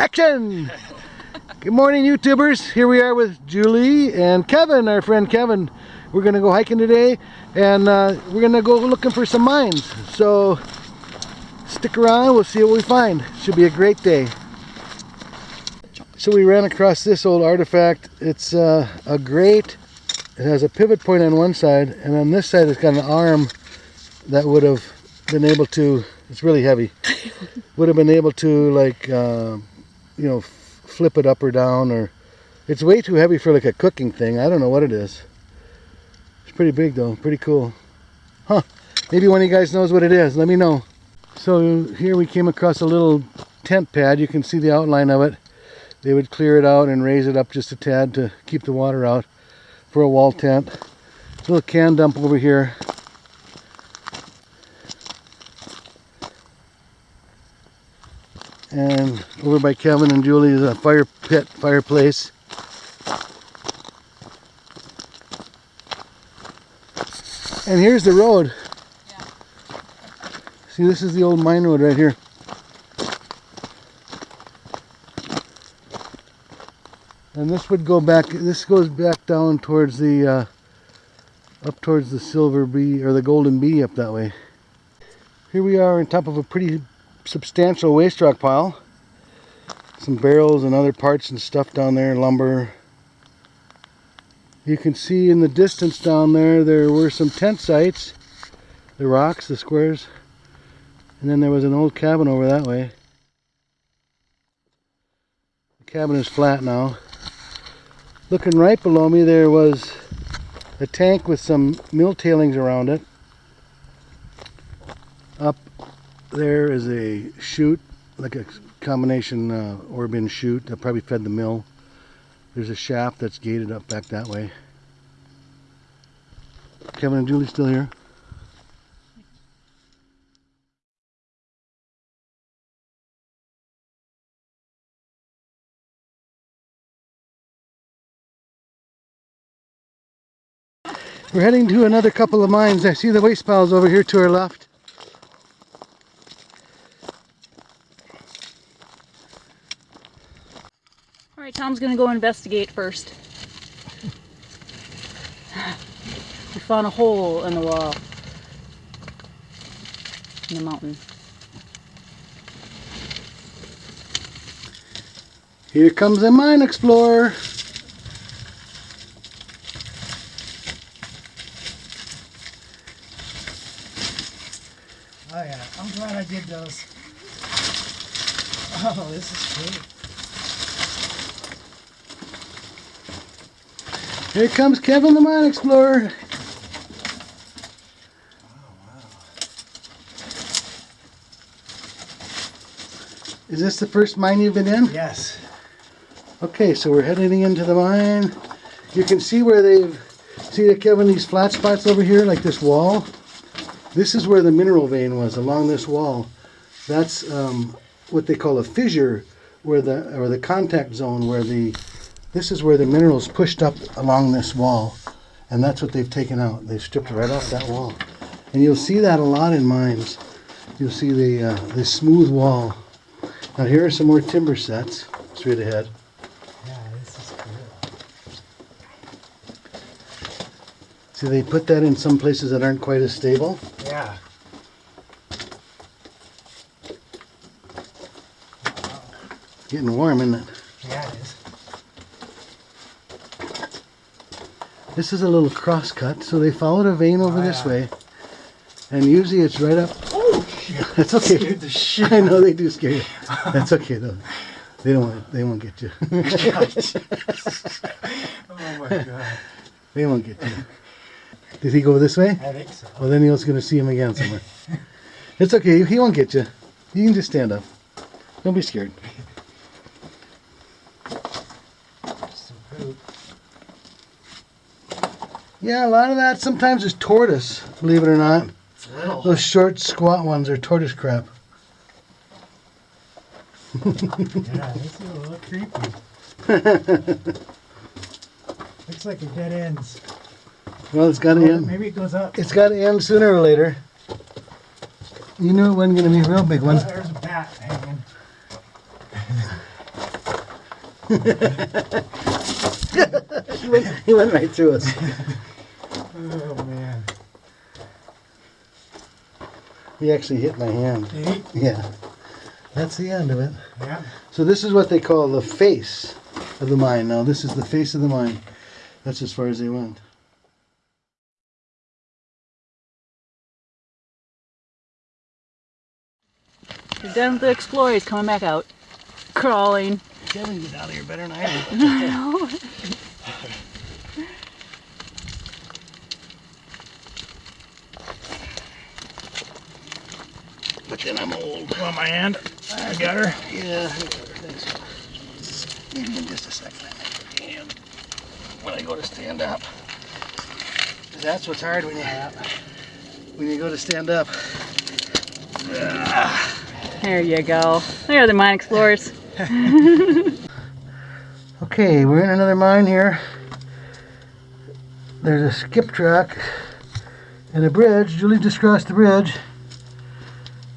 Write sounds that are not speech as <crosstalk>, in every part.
Action! Good morning, YouTubers. Here we are with Julie and Kevin, our friend Kevin. We're gonna go hiking today, and uh, we're gonna go looking for some mines. So stick around. We'll see what we find. Should be a great day. So we ran across this old artifact. It's uh, a grate. It has a pivot point on one side, and on this side it's got an arm that would have been able to. It's really heavy. <laughs> would have been able to like. Uh, you know, flip it up or down or it's way too heavy for like a cooking thing. I don't know what it is. It's pretty big though, pretty cool. Huh, maybe one of you guys knows what it is. Let me know. So here we came across a little tent pad. You can see the outline of it. They would clear it out and raise it up just a tad to keep the water out for a wall tent. Little can dump over here. And over by Kevin and Julie is a fire pit fireplace. And here's the road. Yeah. see this is the old mine road right here. And this would go back this goes back down towards the uh, up towards the silver bee or the golden bee up that way. Here we are on top of a pretty substantial waste rock pile. Some barrels and other parts and stuff down there, lumber. You can see in the distance down there, there were some tent sites. The rocks, the squares. And then there was an old cabin over that way. The cabin is flat now. Looking right below me, there was a tank with some mill tailings around it. Up there is a chute, like a combination uh, ore bin chute that probably fed the mill. There's a shaft that's gated up back that way. Kevin and Julie still here? We're heading to another couple of mines. I see the waste piles over here to our left. Tom's gonna go investigate first. we found a hole in the wall. In the mountain. Here comes a mine explorer. Oh yeah, I'm glad I did those. Oh, this is great. Here comes Kevin the Mine Explorer. Is this the first mine you've been in? Yes. Okay, so we're heading into the mine. You can see where they've, see that Kevin, these flat spots over here, like this wall? This is where the mineral vein was, along this wall. That's um, what they call a fissure, where the, or the contact zone, where the this is where the minerals pushed up along this wall, and that's what they've taken out. They've stripped right off that wall. And you'll see that a lot in mines. You'll see the, uh, the smooth wall. Now here are some more timber sets straight ahead. Yeah, this is cool. See, they put that in some places that aren't quite as stable. Yeah. Getting warm, isn't it? Yeah, it is. This is a little cross cut, so they followed a vein over oh, this yeah. way. And usually it's right up. Oh, shit. <laughs> That's okay. Scared the <laughs> shit. I know they do scare you. That's okay though. They don't want. They won't get you. <laughs> oh my god. They won't get you. Did he go this way? I think so. Well, then he was going to see him again somewhere. it's okay. He won't get you. You can just stand up. Don't be scared. Yeah, a lot of that sometimes is tortoise, believe it or not. Those short, squat ones are tortoise crap. yeah, this is a little creepy. <laughs> Looks like it dead ends. Well, it's got to end. Maybe it goes up. It's got to end sooner or later. You knew it wasn't going to be a real big one. Oh, there's a bat hanging. <laughs> he, went, he went right through us. <laughs> Oh man. He actually hit my hand. Eight. Yeah. That's the end of it. Yeah. So this is what they call the face of the mine. Now this is the face of the mine. That's as far as they went. You're done with the explorer. He's coming back out. Crawling. Kevin get out of here better than I do. <laughs> <laughs> <laughs> But then I'm old. Want my hand? I got her. Yeah. Thanks. Give me just a second. I make your hand when I go to stand up. 'Cause That's what's hard when you when you go to stand up. There you go. There are the mine explorers. <laughs> Okay, we're in another mine here. There's a skip track and a bridge. Julie just crossed the bridge.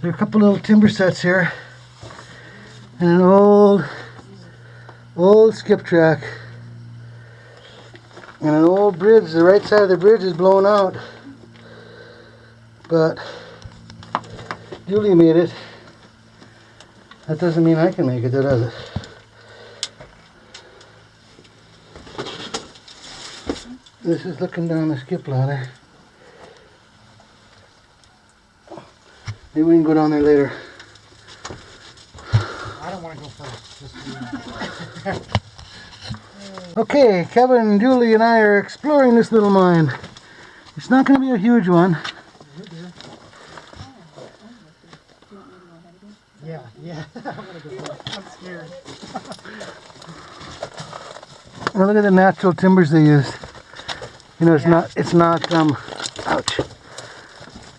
There are a couple little timber sets here. And an old, old skip track. And an old bridge. The right side of the bridge is blown out. But Julie made it. That doesn't mean I can make it, does it? This is looking down the skip ladder. Maybe we can go down there later. I don't want to go first. <laughs> Okay, Kevin, Julie, and I are exploring this little mine. It's not going to be a huge one. Yeah, yeah. <laughs> I'm gonna go first. I'm scared. <laughs> Now look at the natural timbers they used. You know, it's Yeah. not, it's not, um, ouch.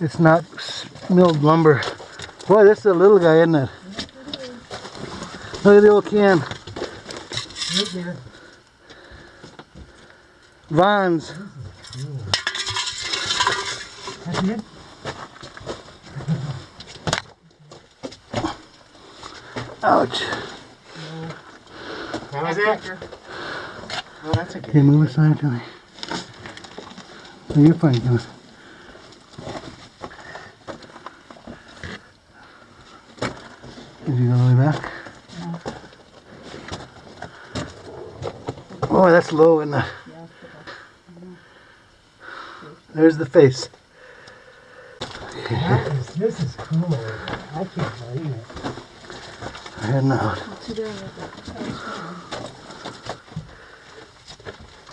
It's not s- milled lumber. Boy, this is a little guy, isn't it? Look at the old can. Right there. Vons. That's it? Ouch. That was it? Oh, that's a good. Okay, move aside to me. You're fine, Kevin. Did you go all the way back? Oh, that's low in the. There's the face. That is, this is cool. I can't believe it. Heading out.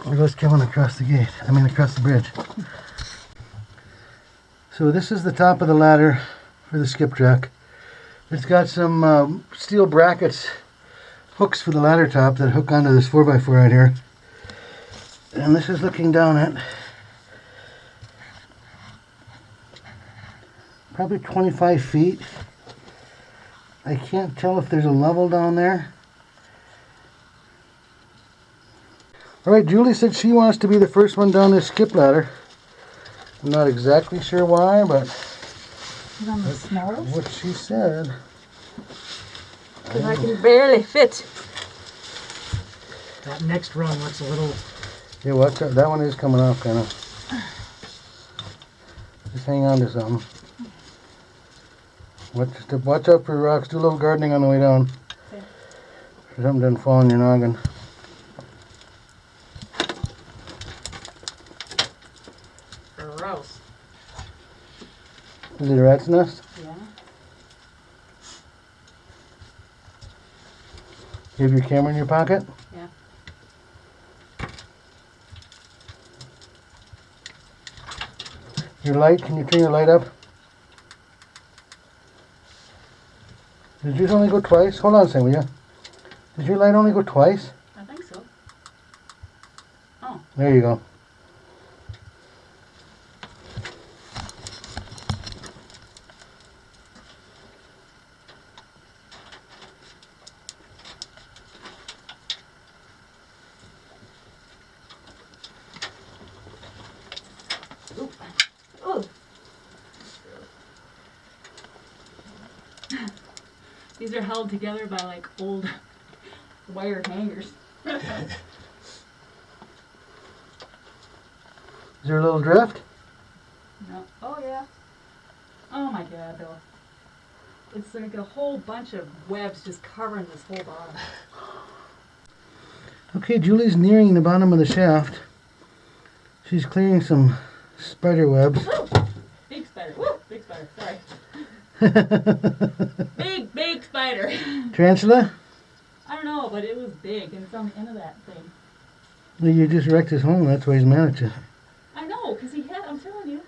There goes Kevin across the gate. I mean, across the bridge. So this is the top of the ladder for the skip track. It's got some um, steel brackets, hooks for the ladder top that hook onto this 4x4 right here. And this is looking down at probably 25 feet. I can't tell if there's a level down there. All right, Julie said she wants to be the first one down this skip ladder. I'm not exactly sure why, but He's on the smallest. what she said. Because I can oh. barely fit. That next rung looks a little. Yeah, watch out. That one is coming off, kind of. Just hang on to something. Watch, watch out for rocks. Do a little gardening on the way down. Okay. So something doesn't fall on your noggin. Is it a rat's nest? Yeah. You have your camera in your pocket? Yeah. Your light, can you turn your light up? Did yours only go twice? Hold on a second, will you? Did your light only go twice? I think so. Oh. There you go. Oh. These are held together by like old <laughs> wire hangers. <laughs> Is there a little drift? No. Oh yeah. Oh my god, though. It's like a whole bunch of webs just covering this whole bottom. <sighs> Okay, Julie's nearing the bottom of the shaft. She's clearing some spider webs. Big spider. Woo! Big spider. Sorry. <laughs> Big, big spider. <laughs> Tarantula? I don't know, but it was big and it's on the end of that thing. Well, You just wrecked his home, that's why he's mad at you. I know, because he had, I'm telling you.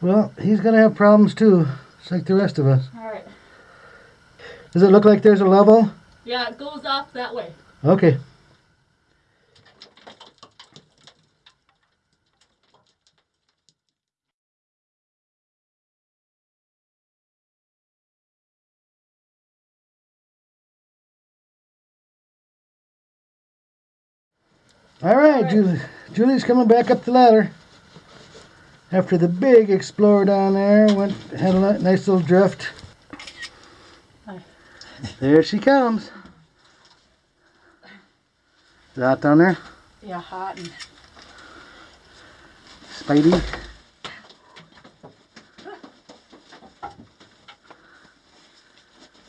Well, he's gonna have problems too, just like the rest of us. Alright. Does it look like there's a level? Yeah, it goes off that way. Okay. All right, Julie. Julie's coming back up the ladder. After the big explorer down there went had a nice little drift. Hi. There she comes. Is that down there? Yeah, hot and Spidey.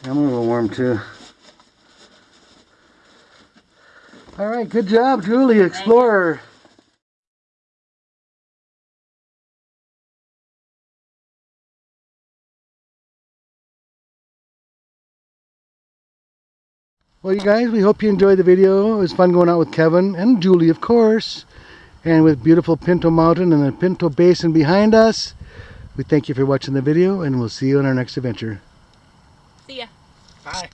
I'm a little warm too. All right, good job, Julie, Explorer. Well, you guys, we hope you enjoyed the video. It was fun going out with Kevin and Julie, of course and with beautiful Pinto Mountain and the Pinto Basin behind us. We thank you for watching the video and we'll see you on our next adventure. see ya. Bye.